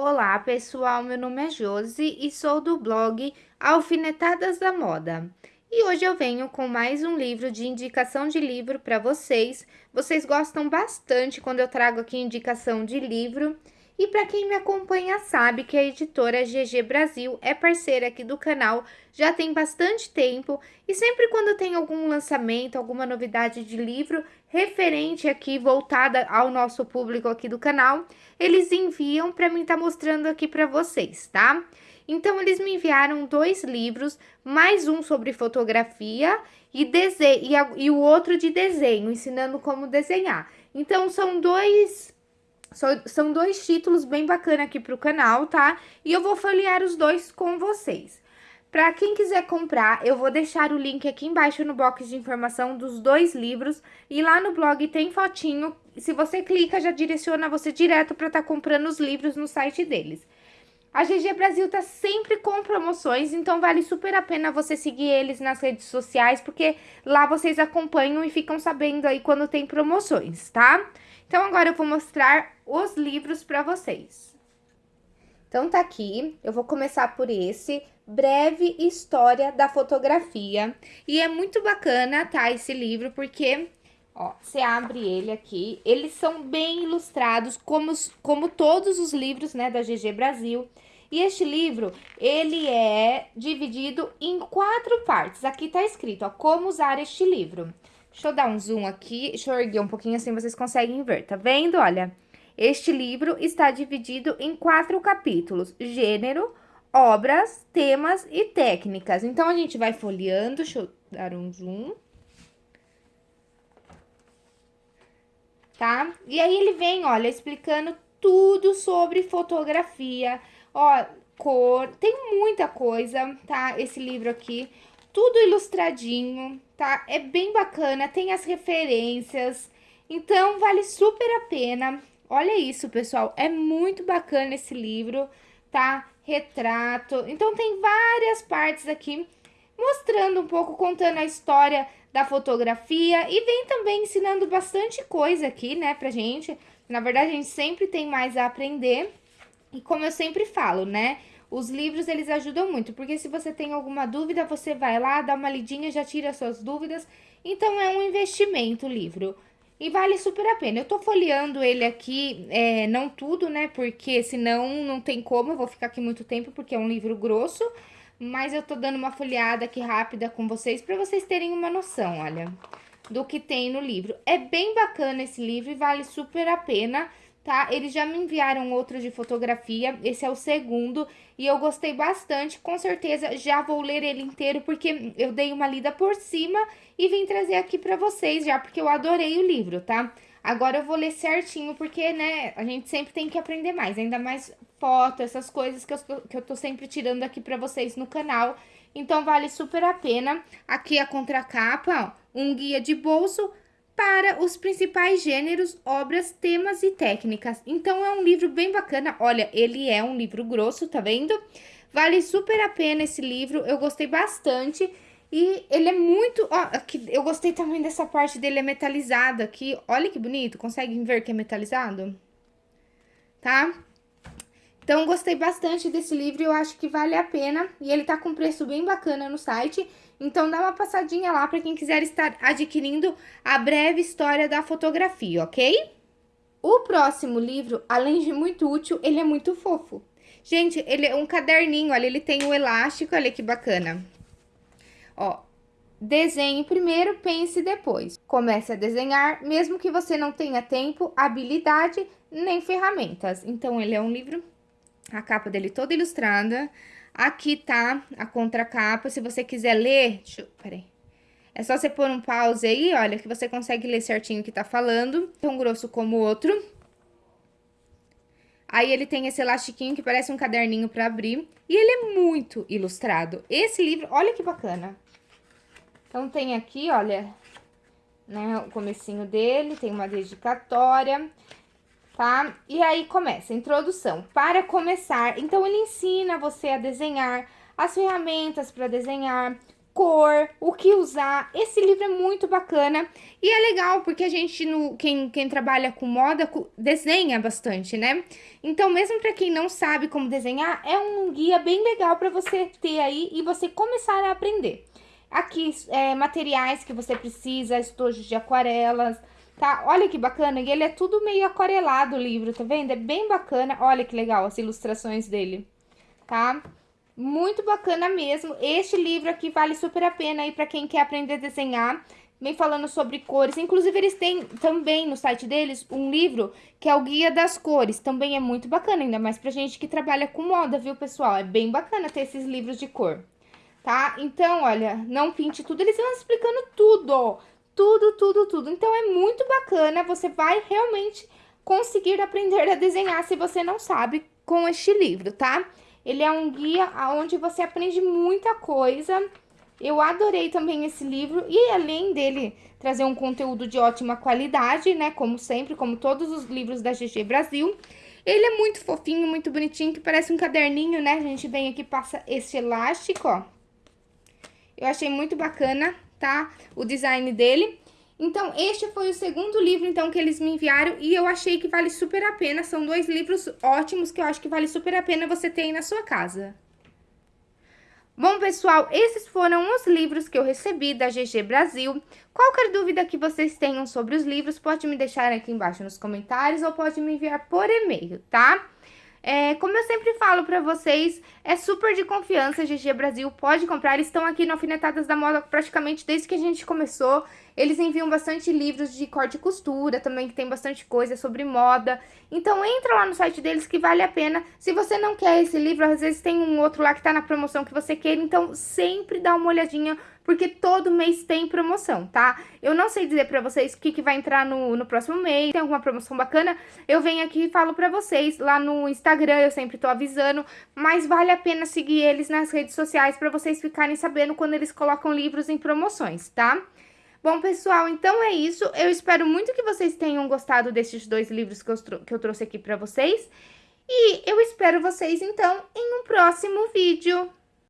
Olá, pessoal. Meu nome é Josi e sou do blog Alfinetadas da Moda. E hoje eu venho com mais um livro de indicação de livro para vocês. Vocês gostam bastante quando eu trago aqui indicação de livro. E para quem me acompanha sabe que a editora GG Brasil é parceira aqui do canal já tem bastante tempo e sempre quando tem algum lançamento, alguma novidade de livro referente aqui voltada ao nosso público aqui do canal, eles enviam para mim estar tá mostrando aqui para vocês, tá? Então eles me enviaram dois livros, mais um sobre fotografia e desenho e, a, e o outro de desenho, ensinando como desenhar. Então são dois são dois títulos bem bacana aqui pro canal, tá? E eu vou folhear os dois com vocês. Para quem quiser comprar, eu vou deixar o link aqui embaixo no box de informação dos dois livros. E lá no blog tem fotinho. Se você clica, já direciona você direto para estar tá comprando os livros no site deles. A GG Brasil tá sempre com promoções, então vale super a pena você seguir eles nas redes sociais, porque lá vocês acompanham e ficam sabendo aí quando tem promoções, tá? Então, agora eu vou mostrar os livros para vocês. Então, tá aqui, eu vou começar por esse, Breve História da Fotografia. E é muito bacana, tá, esse livro, porque, ó, você abre ele aqui, eles são bem ilustrados, como, como todos os livros, né, da GG Brasil. E este livro, ele é dividido em quatro partes. Aqui tá escrito, ó, como usar este livro. Deixa eu dar um zoom aqui, deixa eu erguer um pouquinho assim vocês conseguem ver, tá vendo? Olha, este livro está dividido em quatro capítulos, gênero, obras, temas e técnicas. Então, a gente vai folheando, deixa eu dar um zoom. Tá? E aí, ele vem, olha, explicando tudo sobre fotografia, ó, cor, tem muita coisa, tá? Esse livro aqui, tudo ilustradinho, tá? É bem bacana, tem as referências, então vale super a pena. Olha isso, pessoal, é muito bacana esse livro, tá? Retrato, então tem várias partes aqui mostrando um pouco, contando a história da fotografia e vem também ensinando bastante coisa aqui, né, pra gente. Na verdade, a gente sempre tem mais a aprender e como eu sempre falo, né, os livros, eles ajudam muito, porque se você tem alguma dúvida, você vai lá, dá uma lidinha, já tira suas dúvidas. Então, é um investimento o livro. E vale super a pena. Eu tô folheando ele aqui, é, não tudo, né? Porque senão não tem como, eu vou ficar aqui muito tempo, porque é um livro grosso. Mas eu tô dando uma folheada aqui rápida com vocês, pra vocês terem uma noção, olha, do que tem no livro. É bem bacana esse livro e vale super a pena tá? Eles já me enviaram outro de fotografia, esse é o segundo, e eu gostei bastante, com certeza já vou ler ele inteiro, porque eu dei uma lida por cima e vim trazer aqui pra vocês já, porque eu adorei o livro, tá? Agora eu vou ler certinho, porque, né, a gente sempre tem que aprender mais, ainda mais foto, essas coisas que eu, que eu tô sempre tirando aqui pra vocês no canal. Então, vale super a pena. Aqui a contracapa, ó, um guia de bolso para os principais gêneros, obras, temas e técnicas. Então, é um livro bem bacana. Olha, ele é um livro grosso, tá vendo? Vale super a pena esse livro, eu gostei bastante. E ele é muito... Ó, aqui, eu gostei também dessa parte dele, é metalizado aqui. Olha que bonito, conseguem ver que é metalizado? Tá? Então, gostei bastante desse livro, eu acho que vale a pena. E ele tá com preço bem bacana no site. Então, dá uma passadinha lá para quem quiser estar adquirindo a breve história da fotografia, ok? O próximo livro, além de muito útil, ele é muito fofo. Gente, ele é um caderninho, olha, ele tem o um elástico, olha que bacana. Ó, desenhe primeiro, pense depois. Comece a desenhar, mesmo que você não tenha tempo, habilidade, nem ferramentas. Então, ele é um livro, a capa dele toda ilustrada, Aqui tá a contracapa, se você quiser ler, deixa eu, peraí. É só você pôr um pause aí, olha, que você consegue ler certinho o que tá falando. Tão grosso como o outro. Aí ele tem esse elastiquinho que parece um caderninho pra abrir. E ele é muito ilustrado. Esse livro, olha que bacana. Então tem aqui, olha, né, o comecinho dele, tem uma dedicatória tá? E aí começa, introdução. Para começar, então ele ensina você a desenhar, as ferramentas para desenhar, cor, o que usar. Esse livro é muito bacana e é legal porque a gente, no, quem, quem trabalha com moda, desenha bastante, né? Então, mesmo para quem não sabe como desenhar, é um guia bem legal para você ter aí e você começar a aprender. Aqui, é, materiais que você precisa, estojos de aquarelas, tá? Olha que bacana, e ele é tudo meio aquarelado o livro, tá vendo? É bem bacana, olha que legal as ilustrações dele, tá? Muito bacana mesmo, este livro aqui vale super a pena aí pra quem quer aprender a desenhar, vem falando sobre cores, inclusive eles têm também no site deles um livro que é o Guia das Cores, também é muito bacana, ainda mais pra gente que trabalha com moda, viu pessoal? É bem bacana ter esses livros de cor tá? Então, olha, não pinte tudo, eles vão explicando tudo, tudo, tudo, tudo. Então, é muito bacana, você vai realmente conseguir aprender a desenhar se você não sabe com este livro, tá? Ele é um guia onde você aprende muita coisa. Eu adorei também esse livro e além dele trazer um conteúdo de ótima qualidade, né, como sempre, como todos os livros da GG Brasil, ele é muito fofinho, muito bonitinho, que parece um caderninho, né? A gente vem aqui passa esse elástico, ó, eu achei muito bacana, tá? O design dele. Então, este foi o segundo livro, então, que eles me enviaram e eu achei que vale super a pena. São dois livros ótimos que eu acho que vale super a pena você ter aí na sua casa. Bom, pessoal, esses foram os livros que eu recebi da GG Brasil. Qualquer dúvida que vocês tenham sobre os livros, pode me deixar aqui embaixo nos comentários ou pode me enviar por e-mail, tá? É, como eu sempre falo pra vocês, é super de confiança, GG Brasil, pode comprar, eles estão aqui no Alfinetadas da Moda praticamente desde que a gente começou. Eles enviam bastante livros de corte e costura também, que tem bastante coisa sobre moda. Então entra lá no site deles que vale a pena. Se você não quer esse livro, às vezes tem um outro lá que tá na promoção que você queira, então sempre dá uma olhadinha porque todo mês tem promoção, tá? Eu não sei dizer pra vocês o que, que vai entrar no, no próximo mês, tem alguma promoção bacana, eu venho aqui e falo pra vocês lá no Instagram, eu sempre tô avisando, mas vale a pena seguir eles nas redes sociais pra vocês ficarem sabendo quando eles colocam livros em promoções, tá? Bom, pessoal, então é isso. Eu espero muito que vocês tenham gostado desses dois livros que eu, que eu trouxe aqui pra vocês. E eu espero vocês, então, em um próximo vídeo.